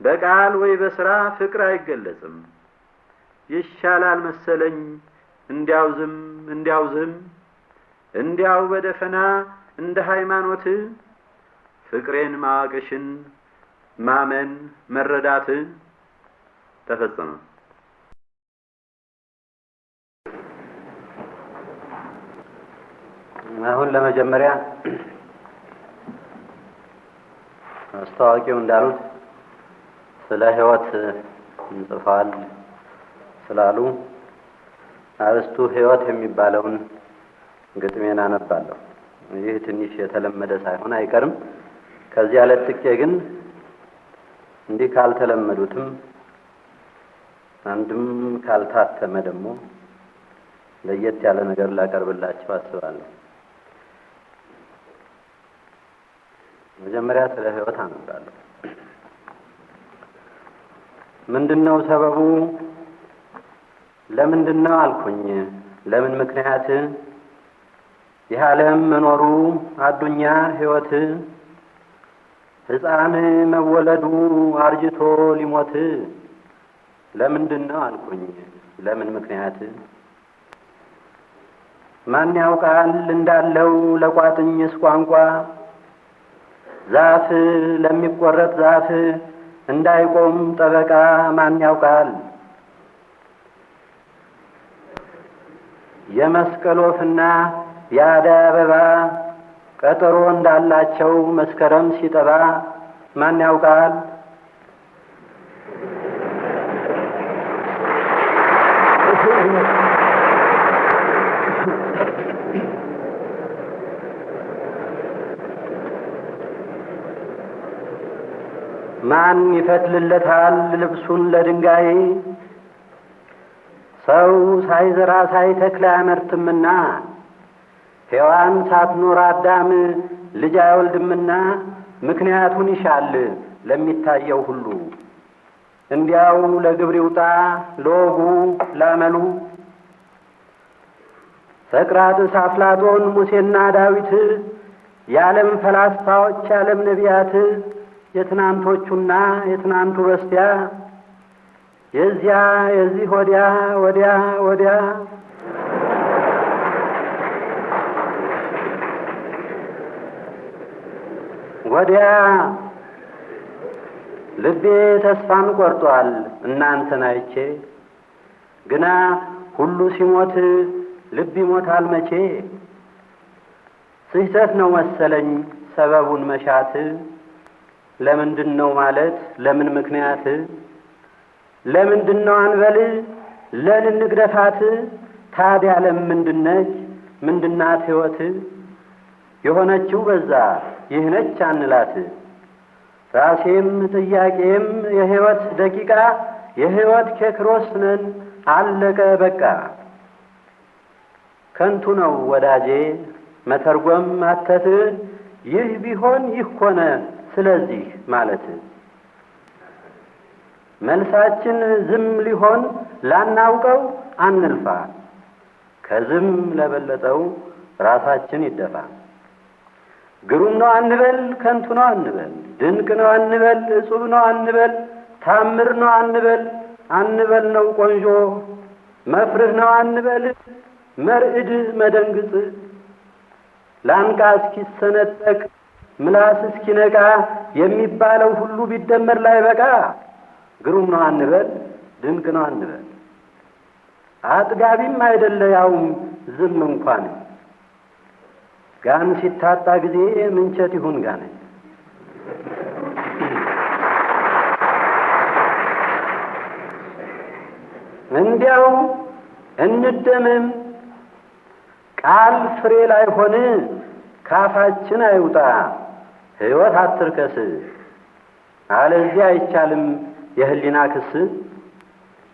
በቃል ወይ በስራ ፍቅር አይገለጽም። ይሻላል መሰለኝ እንዲያው ዝም እንዲያው ዝም እንዲያው በደፈና እንደ ሃይማኖት ፍቅሬን ማወቅሽን ማመን መረዳት ተፈጸመ። አሁን ለመጀመሪያ አስታዋቂው እንዳሉት ስለ ሕይወት እንጽፈዋል ስላሉ አርስቱ ሕይወት የሚባለውን ግጥሜን አነባለሁ። ይህ ትንሽ የተለመደ ሳይሆን አይቀርም። ከዚያ ለጥቄ ግን እንዲህ ካልተለመዱትም አንድም ካልታተመ ደግሞ ለየት ያለ ነገር ላቀርብላቸው አስባለሁ። መጀመሪያ ስለ ሕይወት አነባለሁ። ምንድን ነው ሰበቡ? ለምንድን ነው አልኩኝ። ለምን ምክንያት ይህ ዓለም መኖሩ አዱኛ ሕይወት ሕፃን መወለዱ አርጅቶ ሊሞት ለምንድን ነው አልኩኝ። ለምን ምክንያት ማን ያውቃል እንዳለው ለቋጥኝስ ቋንቋ ዛፍ ለሚቆረጥ ዛፍ እንዳይቆም ጠበቃ ማን ያውቃል? የመስቀል ወፍና የአደይ አበባ ቀጠሮ እንዳላቸው መስከረም ሲጠባ ማን ያውቃል? ማን ይፈትልለታል ልብሱን ለድንጋይ? ሰው ሳይዘራ ሳይተክል አያመርትምና ሔዋን ሳትኖር አዳም ልጅ አይወልድምና ምክንያቱን ይሻል ለሚታየው ሁሉ እንዲያው ለግብር ይውጣ ለወጉ ላመሉ ሰቅራጥስ፣ አፍላጦን፣ ሙሴና ዳዊት የዓለም ፈላስፋዎች የዓለም ነቢያት የትናንቶቹና የትናንቱ በስቲያ የዚያ የዚህ ወዲያ ወዲያ ወዲያ። ወዲያ ልቤ ተስፋን ቆርጧል እናንተን አይቼ። ግና ሁሉ ሲሞት ልብ ይሞታል መቼ? ስህተት ነው መሰለኝ ሰበቡን መሻት ለምንድን ነው ማለት? ለምን ምክንያት? ለምንድን ነው አንበል ለንንግደፋት ታዲያ ለምንድነች ምንድናት ሕይወት የሆነችው በዛ ይህነች አንላት። ራሴም ጥያቄም የሕይወት ደቂቃ የሕይወት ኬክሮስ ነን አለቀ በቃ። ከንቱ ነው ወዳጄ መተርጎም ማተት ይህ ቢሆን ይህ ሆነ ስለዚህ ማለት መልሳችን ዝም ሊሆን ላናውቀው አንልፋ ከዝም ለበለጠው ራሳችን ይደፋ። ግሩም ነው አንበል ከንቱ ነው አንበል ድንቅ ነው አንበል እጹብ ነው አንበል ታምር ነው አንበል አንበል ነው ቆንጆ። መፍርህ ነው አንበል መርዕድ መደንግጥ ላንቃ እስኪሰነጠቅ ምላስ እስኪነቃ የሚባለው ሁሉ ቢደመር ላይ በቃ ግሩም ነው አንበል ድንቅ ነው አንበል። አጥጋቢም አይደለ ያውም ዝም እንኳን። ጋን ሲታጣ ጊዜ ምንቸት ይሁን ጋን። እንዲያው እንደምም ቃል ፍሬ ላይ ሆን ካፋችን አይውጣ ሕይወት አትርከስ አለዚያ አይቻልም የህሊና ክስ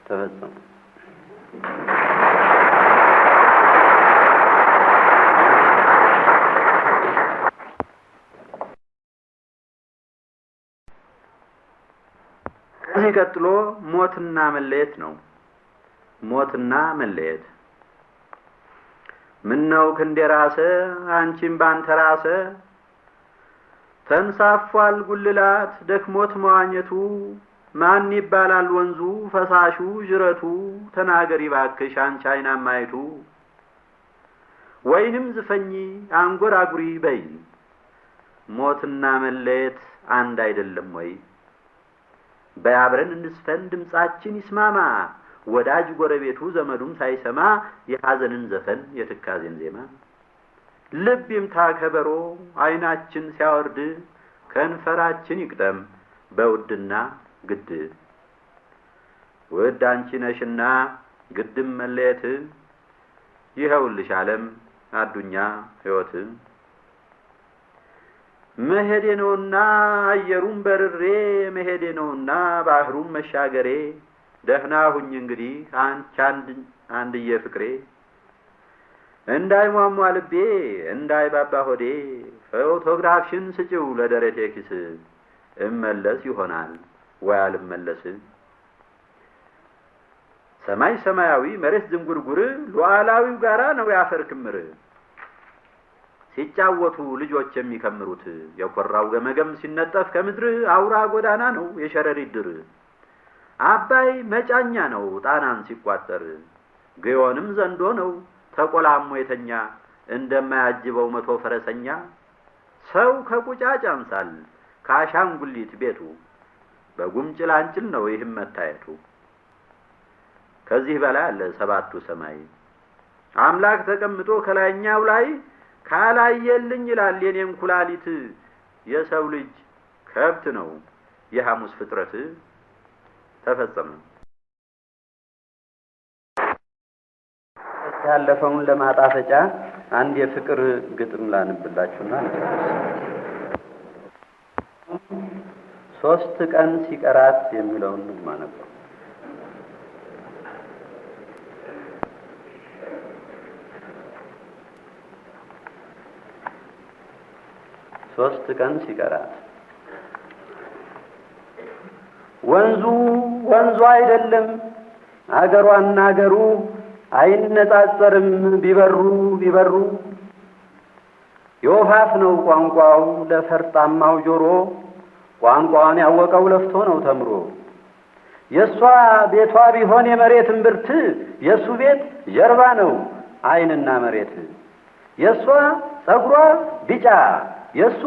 ተፈጸመ። ከዚህ ቀጥሎ ሞትና መለየት ነው። ሞትና መለየት ምነው ክንዴ ራሰ አንቺም ባንተ ራሰ ተንሳፏል ጉልላት ደክሞት መዋኘቱ። ማን ይባላል ወንዙ? ፈሳሹ ጅረቱ። ተናገሪ ባክሽ አንቺ አይናማይቱ ወይንም ዝፈኝ አንጎራጉሪ በይ ሞትና መለየት አንድ አይደለም ወይ? በያብረን እንስፈን ድምጻችን ይስማማ። ወዳጅ ጎረቤቱ ዘመዱም ሳይሰማ የሐዘንን ዘፈን የትካዜን ዜማ ልብ ይምታ ከበሮ አይናችን ሲያወርድ ከንፈራችን ይቅጠም በውድና ግድ። ውድ አንቺ ነሽና ግድም መለየት ይኸውልሽ ዓለም አዱኛ ሕይወት። መሄዴ ነውና አየሩም በርሬ መሄዴ ነውና ባህሩም መሻገሬ ደህና ሁኝ እንግዲህ አንቺ አንድዬ ፍቅሬ እንዳይሟሟ ልቤ እንዳይባባ ሆዴ ፎቶግራፍሽን ስጭው ለደረቴ ኪስ። እመለስ ይሆናል ወይ አልመለስ? ሰማይ ሰማያዊ መሬት ዝንጉርጉር ሉዓላዊው ጋራ ነው ያፈር ክምር። ሲጫወቱ ልጆች የሚከምሩት የኮራው ገመገም ሲነጠፍ ከምድር አውራ ጎዳና ነው የሸረሪት ድር። አባይ መጫኛ ነው ጣናን ሲቋጠር ግዮንም ዘንዶ ነው ተቆላሞ የተኛ እንደማያጅበው መቶ ፈረሰኛ ሰው ከቁጫጭ ያንሳል ከአሻንጉሊት ቤቱ በጉም ጭላንጭል ነው ይህም መታየቱ። ከዚህ በላይ አለ ሰባቱ ሰማይ አምላክ ተቀምጦ ከላይኛው ላይ ካላየልኝ ይላል የኔም ኩላሊት የሰው ልጅ ከብት ነው የሐሙስ ፍጥረት ተፈጸመ። ያለፈውን ለማጣፈጫ አንድ የፍቅር ግጥም ላንብላችሁና ሶስት ቀን ሲቀራት የሚለውን ንግማ ነበር። ሶስት ቀን ሲቀራት ወንዙ ወንዙ አይደለም አገሯና አገሩ አይነጻጸርም ቢበሩ ቢበሩ። የወፋፍ ነው ቋንቋው ለፈርጣማው ጆሮ። ቋንቋውን ያወቀው ለፍቶ ነው ተምሮ። የእሷ ቤቷ ቢሆን የመሬት እምብርት የእሱ ቤት ጀርባ ነው አይንና መሬት። የእሷ ጸጉሯ ቢጫ የእሱ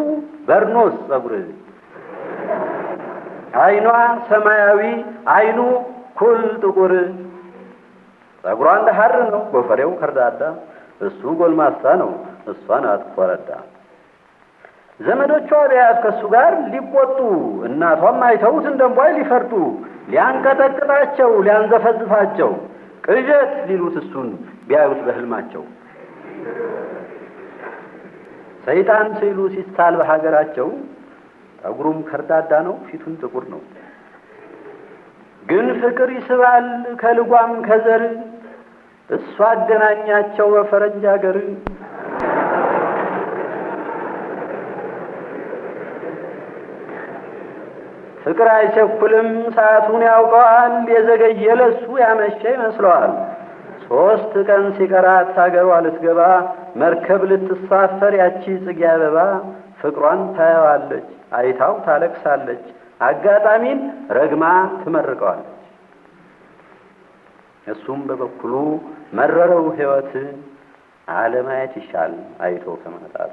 በርኖስ ጸጉር። አይኗ ሰማያዊ አይኑ ኩል ጥቁር ጸጉሯ እንደ ሐር ነው ጎፈሬው ከርዳዳ እሱ ጎልማሳ ነው እሷ ናት ኮረዳ ዘመዶቿ ቢያት ከእሱ ጋር ሊቆጡ እናቷም አይተውት እንደ እምቧይ ሊፈርጡ ሊያንቀጠቅጣቸው ሊያንዘፈዝፋቸው ቅዠት ሊሉት እሱን ቢያዩት በህልማቸው ሰይጣን ስዕሉ ሲሳል በሀገራቸው ጠጉሩም ከርዳዳ ነው፣ ፊቱም ጥቁር ነው። ግን ፍቅር ይስባል ከልጓም ከዘር እሱ አገናኛቸው በፈረንጅ ሀገር። ፍቅር አይቸኩልም ሰዓቱን ያውቀዋል። የዘገየ ለሱ ያመሸ ይመስለዋል። ሶስት ቀን ሲቀራት ሀገሯ ልትገባ መርከብ ልትሳፈር ያቺ ጽጌ አበባ ፍቅሯን ታየዋለች፣ አይታው ታለቅሳለች፣ አጋጣሚን ረግማ ትመርቀዋለች። እሱም በበኩሉ መረረው ሕይወት አለማየት ይሻል አይቶ ከማጣት።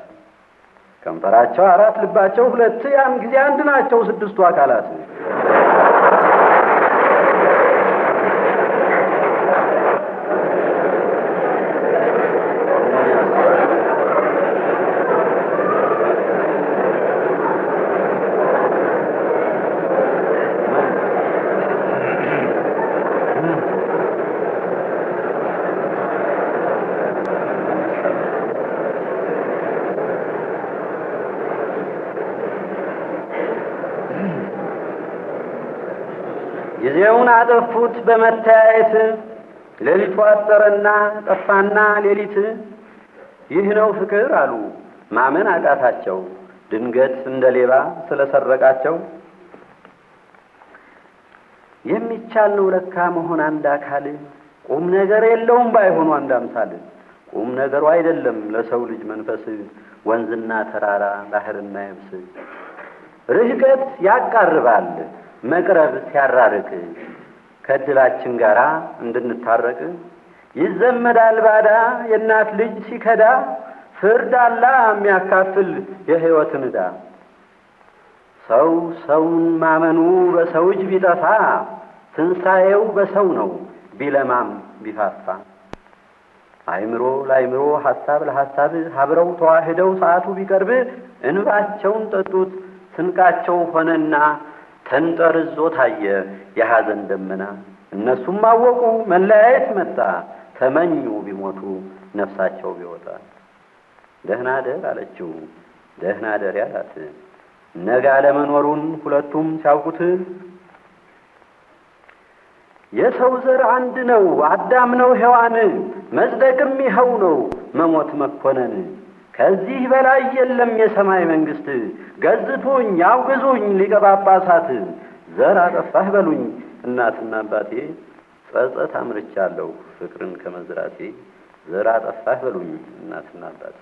ከንፈራቸው አራት ልባቸው ሁለት ያን ጊዜ አንድ ናቸው ስድስቱ አካላት። አጠፉት በመተያየት ሌሊቱ አጠረና ጠፋና ሌሊት ይህ ነው ፍቅር አሉ። ማመን አቃታቸው። ድንገት እንደ ሌባ ስለሰረቃቸው የሚቻል ነው ለካ መሆን አንድ አካል። ቁም ነገር የለውም ባይሆኑ አንድ አምሳል። ቁም ነገሩ አይደለም ለሰው ልጅ መንፈስ። ወንዝና ተራራ ባህርና የብስ ርህቀት ያቃርባል መቅረብ ሲያራርቅ ከእድላችን ጋር እንድንታረቅ። ይዘመዳል ባዳ የእናት ልጅ ሲከዳ ፍርድ አላ የሚያካፍል የሕይወትን ዕዳ። ሰው ሰውን ማመኑ በሰው እጅ ቢጠፋ ትንሣኤው በሰው ነው ቢለማም ቢፋፋ። አይምሮ ለአይምሮ ሐሳብ ለሐሳብ አብረው ተዋህደው ሰዓቱ ቢቀርብ እንባቸውን ጠጡት ስንቃቸው ሆነና ተንጠርዞ ታየ የሐዘን ደመና። እነሱም አወቁ መለያየት መጣ ተመኙ ቢሞቱ ነፍሳቸው ቢወጣ። ደህና ደር አለችው ደህና ደር ያላት ነገ አለመኖሩን ሁለቱም ሲያውቁት የሰው ዘር አንድ ነው አዳም ነው ሔዋን መጽደቅም ይኸው ነው መሞት መኮነን ከዚህ በላይ የለም የሰማይ መንግስት። ገዝቱኝ አውግዙኝ ሊቀ ጳጳሳት፣ ዘር አጠፋህ በሉኝ እናትና አባቴ፣ ጸጸት አምርቻለሁ ፍቅርን ከመዝራቴ። ዘር አጠፋህ በሉኝ እናትና አባቴ።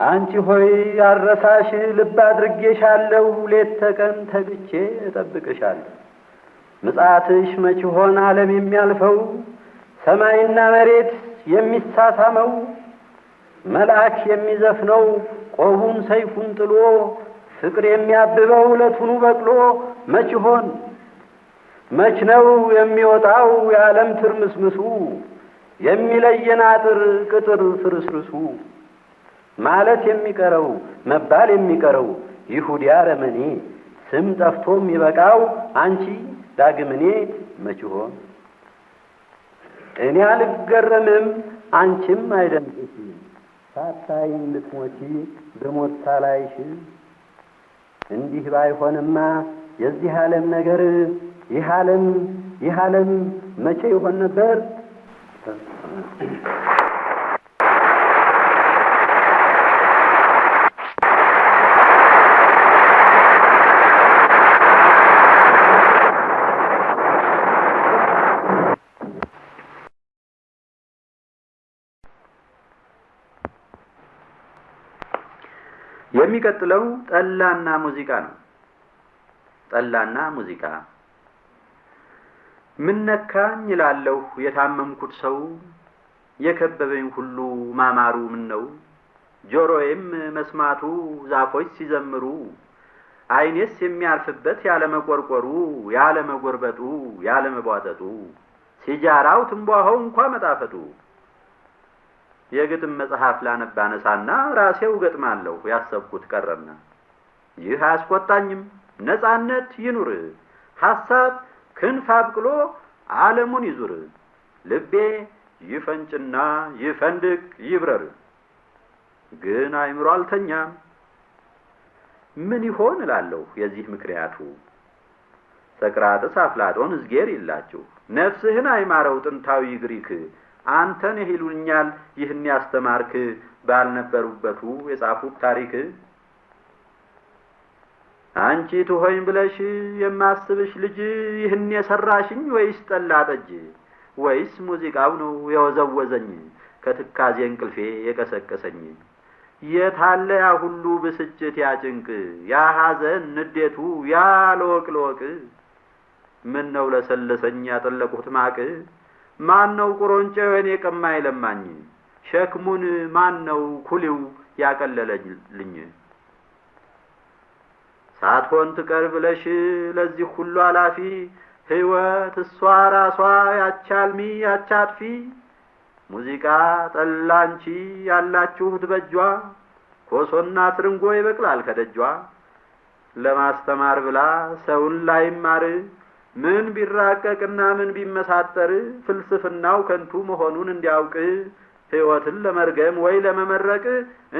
አንቺ ሆይ አረሳሽ ልብ አድርጌሻለሁ፣ ሌት ተቀን ተግቼ እጠብቅሻለሁ። ምጽአትሽ መች ሆን ዓለም የሚያልፈው ሰማይና መሬት የሚሳሳመው መልአክ የሚዘፍነው ቆቡን ሰይፉን ጥሎ ፍቅር የሚያብበው ለቱኑ በቅሎ መች ይሆን? መች ነው የሚወጣው የዓለም ትርምስምሱ? የሚለየን አጥር ቅጥር ፍርስርሱ? ማለት የሚቀረው መባል የሚቀረው ይሁዲ አረመኔ ስም ጠፍቶ የሚበቃው አንቺ ዳግምኔ መች ይሆን? እኔ አልገረምም አንቺም አይደንቅሽ ሳታይኝ ልትሞቺ በሞት ሳላይሽ እንዲህ ባይሆንማ የዚህ ዓለም ነገር ይህ ዓለም ይህ ዓለም መቼ ይሆን ነበር? የሚቀጥለው ጠላና ሙዚቃ ነው። ጠላና ሙዚቃ። ምን ነካኝ እላለሁ የታመምኩት ሰው? የከበበኝ ሁሉ ማማሩ ምን ነው? ጆሮዬም መስማቱ ዛፎች ሲዘምሩ ዓይኔስ የሚያርፍበት ያለመቆርቆሩ ያለመጎርበጡ ያለመቧጠጡ ሲጃራው ትንቧሆው እንኳ መጣፈጡ የግጥም መጽሐፍ ላነብ አነሳና ራሴው ገጥማለሁ ያሰብኩት ቀረና ይህ አያስቆጣኝም ነጻነት ይኑር ሐሳብ ክንፍ አብቅሎ ዓለሙን ይዙር ልቤ ይፈንጭና ይፈንድቅ ይብረር ግን አይምሮ አልተኛም። ምን ይሆን እላለሁ የዚህ ምክንያቱ? ሰቅራጥስ አፍላጦን እዝጌር ይላችሁ ነፍስህን አይማረው ጥንታዊ ግሪክ አንተን ይሉኛል ይህን ያስተማርክ ባልነበሩበቱ የጻፉት ታሪክ። አንቺ ትሆኝ ብለሽ የማስብሽ ልጅ ይህን የሰራሽኝ ወይስ ጠላ ጠጅ? ወይስ ሙዚቃው ነው የወዘወዘኝ ከትካዜ እንቅልፌ የቀሰቀሰኝ? የታለ ያ ሁሉ ብስጭት ያጭንቅ ያ ሐዘን ንዴቱ ያ ለወቅ ለወቅ ምን ነው ለሰለሰኝ ያጠለቁት ማቅ ማን ነው ቁሮንጨዌን የቀማኝ ለማኝ ሸክሙን ማን ነው ኩሊው ያቀለለልኝ? ሳትሆን ትቀር ብለሽ ለዚህ ሁሉ አላፊ ሕይወት እሷ ራሷ ያቻልሚ ያቻጥፊ። ሙዚቃ ጠላንቺ ያላችሁት በጇ ኮሶና ትርንጎ ይበቅላል ከደጇ። ለማስተማር ብላ ሰውን ላይማር ምን ቢራቀቅና ምን ቢመሳጠር ፍልስፍናው ከንቱ መሆኑን እንዲያውቅ ሕይወትን ለመርገም ወይ ለመመረቅ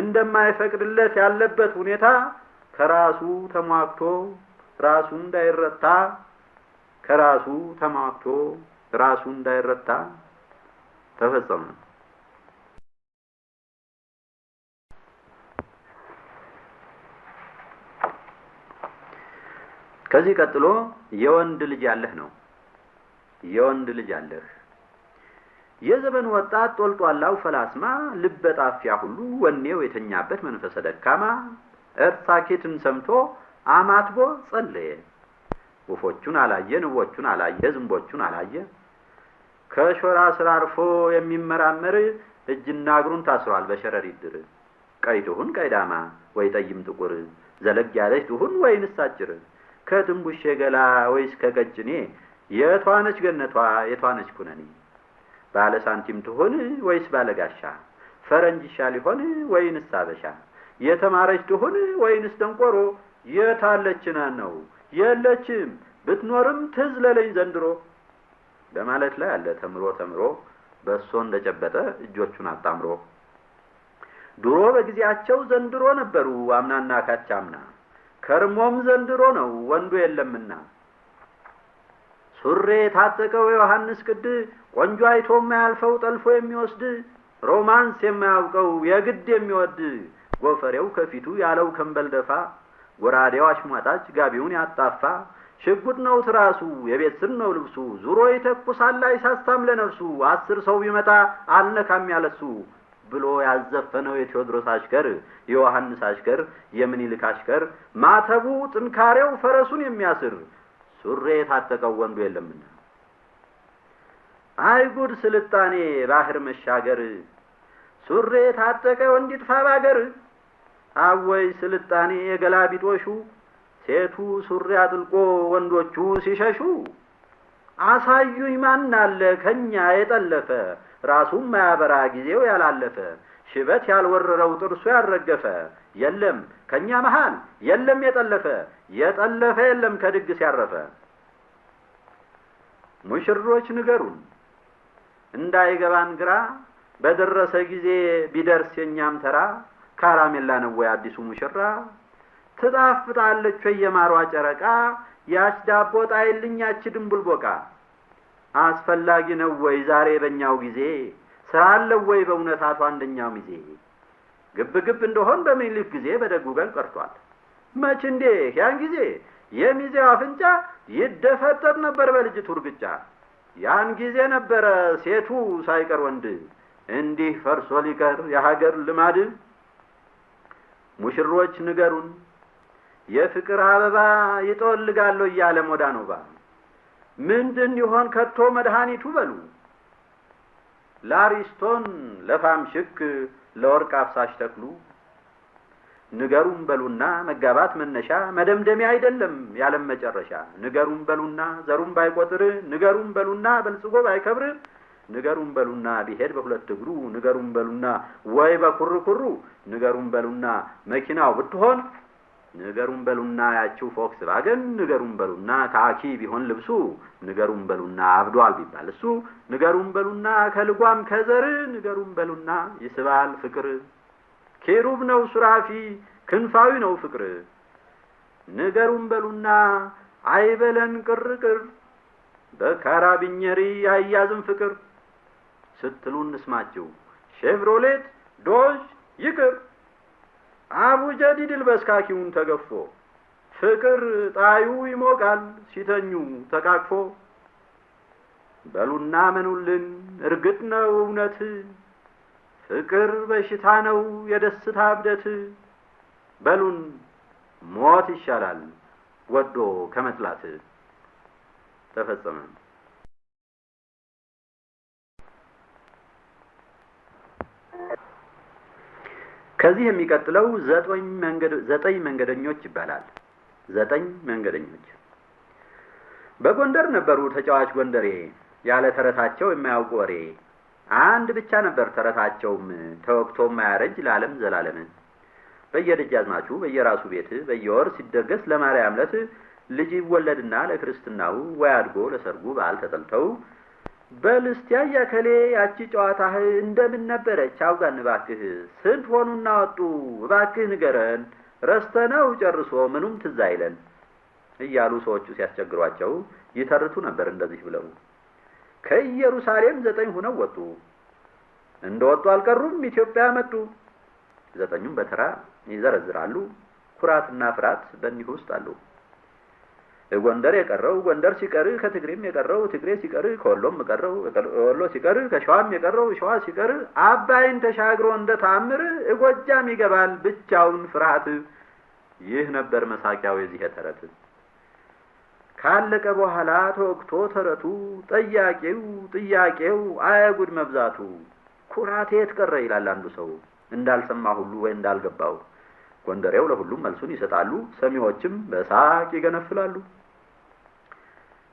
እንደማይፈቅድለት ያለበት ሁኔታ ከራሱ ተሟግቶ ራሱ እንዳይረታ ከራሱ ተሟግቶ ራሱ እንዳይረታ ተፈጸመ። ከዚህ ቀጥሎ የወንድ ልጅ ያለህ ነው። የወንድ ልጅ አለህ የዘመኑ ወጣት ጦልጧላው ፈላስማ ልበ ጣፊያ ሁሉ ወኔው የተኛበት መንፈሰ ደካማ እርሳኬትን ሰምቶ አማትቦ ጸለየ። ወፎቹን አላየ፣ ንቦቹን አላየ፣ ዝንቦቹን አላየ። ከሾራ ስር አርፎ የሚመራመር እጅና እግሩን ታስሯል በሸረሪት ድር። ቀይ ትሁን ቀይዳማ ወይ ጠይም ጥቁር፣ ዘለግ ያለች ትሁን ወይንስ አጭር፣ ከትንቡሼ ገላ ወይስ ከቀጭኔ፣ የቷነች ገነቷ? የቷነች ኩነኔ፣ ባለ ሳንቲም ትሁን ወይስ ባለ ጋሻ፣ ፈረንጅ ይሻል ሊሆን ወይንስ አበሻ፣ የተማረች ትሁን ወይንስ ደንቆሮ፣ የታለችና ነው? የለችም። ብትኖርም ትዝ ለለኝ ዘንድሮ። በማለት ላይ አለ ተምሮ ተምሮ በእሶ እንደጨበጠ እጆቹን አጣምሮ። ድሮ በጊዜያቸው ዘንድሮ ነበሩ አምናና ካቻምና ከርሞም ዘንድሮ ነው ወንዱ የለምና። ሱሬ የታጠቀው ዮሐንስ ቅድ ቆንጆ አይቶ የማያልፈው ጠልፎ የሚወስድ ሮማንስ የማያውቀው የግድ የሚወድ ጎፈሬው ከፊቱ ያለው ከንበል ደፋ ጎራዴው አሽሟጣጭ ጋቢውን ያጣፋ። ሽጉጥ ነው ትራሱ የቤት ስር ነው ልብሱ ዙሮ ይተኩሳል አይሳሳም ለነፍሱ አስር ሰው ቢመጣ አልነካም ያለሱ ብሎ ያዘፈነው የቴዎድሮስ አሽከር የዮሐንስ አሽከር የምኒልክ አሽከር ማተቡ ጥንካሬው ፈረሱን የሚያስር ሱሬ የታጠቀው ወንዱ የለምና። አይጉድ ስልጣኔ ባህር መሻገር! ሱሬ የታጠቀ ወንድ ይጥፋ ባገር! አወይ ስልጣኔ የገላቢጦሹ! ሴቱ ሱሪ አጥልቆ ወንዶቹ ሲሸሹ! አሳዩኝ ማን አለ ከኛ የጠለፈ ራሱም ማያበራ ጊዜው ያላለፈ ሽበት ያልወረረው ጥርሱ ያልረገፈ የለም ከኛ መሃል የለም የጠለፈ የጠለፈ የለም ከድግስ ያረፈ። ሙሽሮች ንገሩን እንዳይገባን ግራ በደረሰ ጊዜ ቢደርስ የኛም ተራ ካራሜላ ነው ወይ አዲሱ ሙሽራ? ትጣፍጣለች የማሯ ጨረቃ? ያች ዳቦ ጣይልኝ ያች አስፈላጊ ነው ወይ ዛሬ በእኛው ጊዜ? ስራ አለው ወይ በእውነት አቶ አንደኛው ሚዜ ግብ ግብ እንደሆን በምኒልክ ጊዜ በደጉ ቀን ቀርቷል። መች እንዴ? ያን ጊዜ የሚዜው አፍንጫ ይደፈጠጥ ነበር በልጅቱ እርግጫ። ያን ጊዜ ነበረ ሴቱ ሳይቀር ወንድ እንዲህ ፈርሶ ሊቀር የሀገር ልማድ። ሙሽሮች ንገሩን የፍቅር አበባ ይጠወልጋለሁ እያለ ሞዳ ነው ባ ምንድን ይሆን ከቶ መድኃኒቱ በሉ? ላሪስቶን ለፋምሽክ ለወርቅ አፍሳሽ ተክሉ። ንገሩም በሉና መጋባት መነሻ መደምደሚያ አይደለም ያለም መጨረሻ። ንገሩም በሉና ዘሩም ባይቆጥር ንገሩም በሉና በልጽጎ ባይከብር ንገሩም በሉና ቢሄድ በሁለት እግሩ ንገሩም በሉና ወይ በኩርኩሩ ንገሩም በሉና መኪናው ብትሆን ንገሩን በሉና ያችው ፎክስቫገን ንገሩን በሉና ካኪ ቢሆን ልብሱ ንገሩን በሉና አብዷል ቢባል እሱ ንገሩን በሉና ከልጓም ከዘር ንገሩን በሉና ይስባል ፍቅር። ኬሩብ ነው ሱራፊ ክንፋዊ ነው ፍቅር። ንገሩን በሉና አይበለን ቅርቅር በካራቢኘሪ አያዝም ፍቅር። ስትሉ እንስማችሁ ሼቭሮሌት ዶዥ ይቅር አቡጀዲ ድል በስካኪውን ተገፎ ፍቅር ጣዩ ይሞቃል ሲተኙ ተቃቅፎ በሉና መኑልን እርግጥ ነው እውነት ፍቅር በሽታ ነው የደስታ እብደት። በሉን ሞት ይሻላል ወዶ ከመጥላት። ተፈጸመ። ከዚህ የሚቀጥለው ዘጠኝ መንገደኞች ይባላል። ዘጠኝ መንገደኞች። በጎንደር ነበሩ ተጫዋች ጎንደሬ ያለ ተረታቸው የማያውቁ ወሬ። አንድ ብቻ ነበር ተረታቸውም ተወቅቶ የማያረጅ ለዓለም ዘላለም። በየደጃዝማቹ በየራሱ ቤት በየወር ሲደገስ ለማርያም ዕለት ልጅ ይወለድና ለክርስትናው ወይ አድጎ ለሰርጉ በዓል ተጠልተው በል እስቲ አያ ከሌ ያቺ ጨዋታህ እንደምን ነበረች? አውጋን እባክህ ስንት ሆኑና ወጡ? እባክህ ንገረን ረስተነው ጨርሶ ምኑም ትዝ አይለን? እያሉ ሰዎቹ ሲያስቸግሯቸው ይተርቱ ነበር እንደዚህ ብለው። ከኢየሩሳሌም ዘጠኝ ሁነው ወጡ። እንደ ወጡ አልቀሩም ኢትዮጵያ መጡ። ዘጠኙም በተራ ይዘረዝራሉ ኩራትና ፍርሃት በእኒህ ውስጥ አሉ ጎንደር የቀረው ጎንደር ሲቀር ከትግሬም የቀረው ትግሬ ሲቀር ከወሎም የቀረው ወሎ ሲቀር ከሸዋም የቀረው ሸዋ ሲቀር አባይን ተሻግሮ እንደ ታምር እጎጃም ይገባል ብቻውን ፍርሃት። ይህ ነበር መሳቂያው የዚህ ተረት። ካለቀ በኋላ ተወቅቶ ተረቱ ጠያቄው ጥያቄው አያጉድ መብዛቱ ኩራቴ የት ቀረ ይላል አንዱ ሰው እንዳልሰማ ሁሉ ወይ እንዳልገባው። ጎንደሬው ለሁሉም መልሱን ይሰጣሉ፣ ሰሚዎችም በሳቅ ይገነፍላሉ።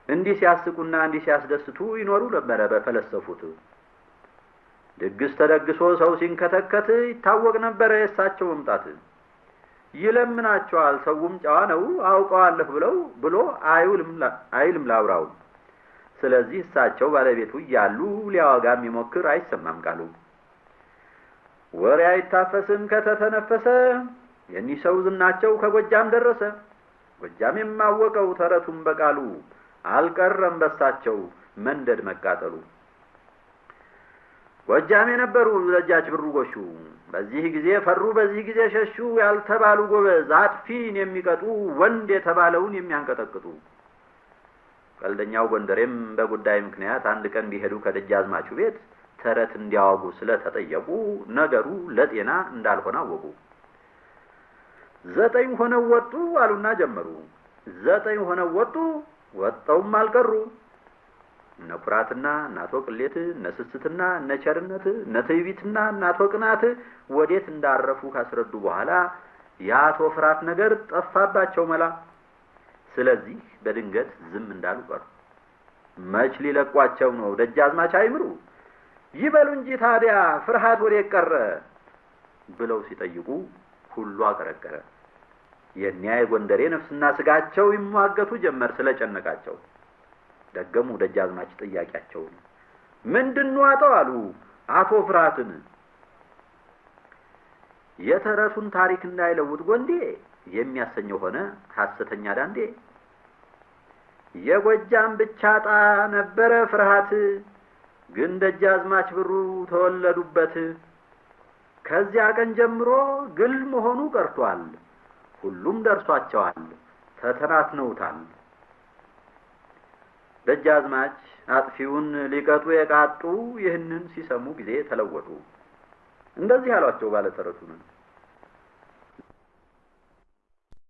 እንዲህ ሲያስቁና እንዲህ ሲያስደስቱ ይኖሩ ነበረ በፈለሰፉት። ድግስ ተደግሶ ሰው ሲንከተከት ይታወቅ ነበረ የእሳቸው መምጣት። ይለምናቸዋል ሰውም ጨዋ ነው አውቀዋለሁ ብለው ብሎ አይልም ላውራው። ስለዚህ እሳቸው ባለቤቱ እያሉ ሊያወጋ የሚሞክር አይሰማም ቃሉ። ወሬ አይታፈስም ከተተነፈሰ የኒህ ሰው ዝናቸው ከጎጃም ደረሰ። ጎጃም የማወቀው ተረቱን በቃሉ አልቀረም በሳቸው መንደድ መቃጠሉ። ጎጃም የነበሩ ደጃች ብሩ ጎሹ በዚህ ጊዜ ፈሩ፣ በዚህ ጊዜ ሸሹ ያልተባሉ ጎበዝ አጥፊን የሚቀጡ ወንድ የተባለውን የሚያንቀጠቅጡ። ቀልደኛው ጎንደሬም በጉዳይ ምክንያት አንድ ቀን ቢሄዱ ከደጃዝማቹ ቤት ተረት እንዲያወጉ ስለተጠየቁ ነገሩ ለጤና እንዳልሆነ አወቁ። ዘጠኝ ሆነው ወጡ አሉና ጀመሩ። ዘጠኝ ሆነው ወጡ ወጠውም አልቀሩ። እነ ኩራትና እናቶ ቅሌት፣ እነ ስስትና እነ ቸርነት፣ እነ ትዕቢትና እናቶ ቅናት ወዴት እንዳረፉ ካስረዱ በኋላ የአቶ ፍራት ነገር ጠፋባቸው መላ። ስለዚህ በድንገት ዝም እንዳሉ ቀሩ። መች ሊለቋቸው ነው ደጃዝማች አይምሩ ይበሉ እንጂ ታዲያ ፍርሃት ወዴት ቀረ ብለው ሲጠይቁ ሁሉ አቀረቀረ። የኒያ የጎንደሬ ነፍስና ስጋቸው ይሟገቱ ጀመር ስለጨነቃቸው። ደገሙ ደጃዝማች ጥያቄያቸውን። ምንድን ዋጠው አሉ አቶ ፍርሃትን። የተረቱን ታሪክ እንዳይለውጥ ጎንዴ የሚያሰኘው ሆነ ሐሰተኛ ዳንዴ። የጎጃም ብቻ ጣ ነበረ ፍርሃት ግን ደጃዝማች ብሩ ተወለዱበት። ከዚያ ቀን ጀምሮ ግል መሆኑ ቀርቷል። ሁሉም ደርሷቸዋል፣ ተተናትነውታል። ደጃዝማች አጥፊውን ሊቀጡ የቃጡ ይህንን ሲሰሙ ጊዜ ተለወጡ። እንደዚህ አሏቸው ባለተረቱን